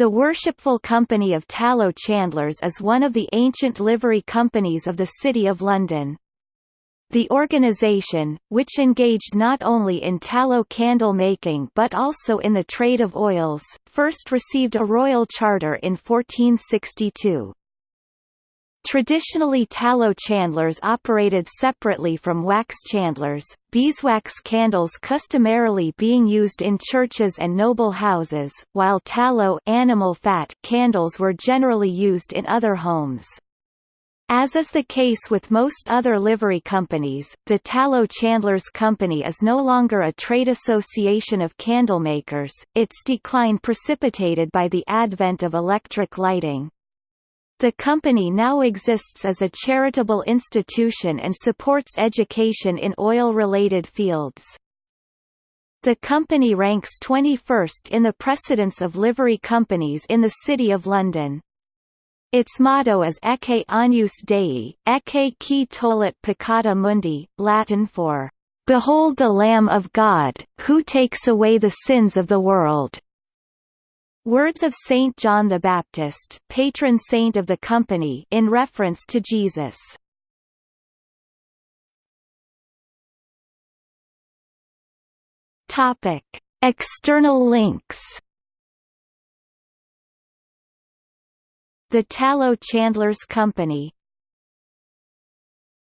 The Worshipful Company of Tallow Chandlers is one of the ancient livery companies of the City of London. The organisation, which engaged not only in tallow candle making but also in the trade of oils, first received a royal charter in 1462. Traditionally tallow chandlers operated separately from wax chandlers, beeswax candles customarily being used in churches and noble houses, while tallow animal fat candles were generally used in other homes. As is the case with most other livery companies, the Tallow Chandlers Company is no longer a trade association of candlemakers, its decline precipitated by the advent of electric lighting. The company now exists as a charitable institution and supports education in oil-related fields. The company ranks 21st in the precedence of livery companies in the City of London. Its motto is Ecce agnus Dei, Ecce qui tollit peccata mundi, Latin for, "'Behold the Lamb of God, who takes away the sins of the world' Words of Saint John the Baptist, patron saint of the company, in reference to Jesus. Topic: External links. The Tallow Chandlers Company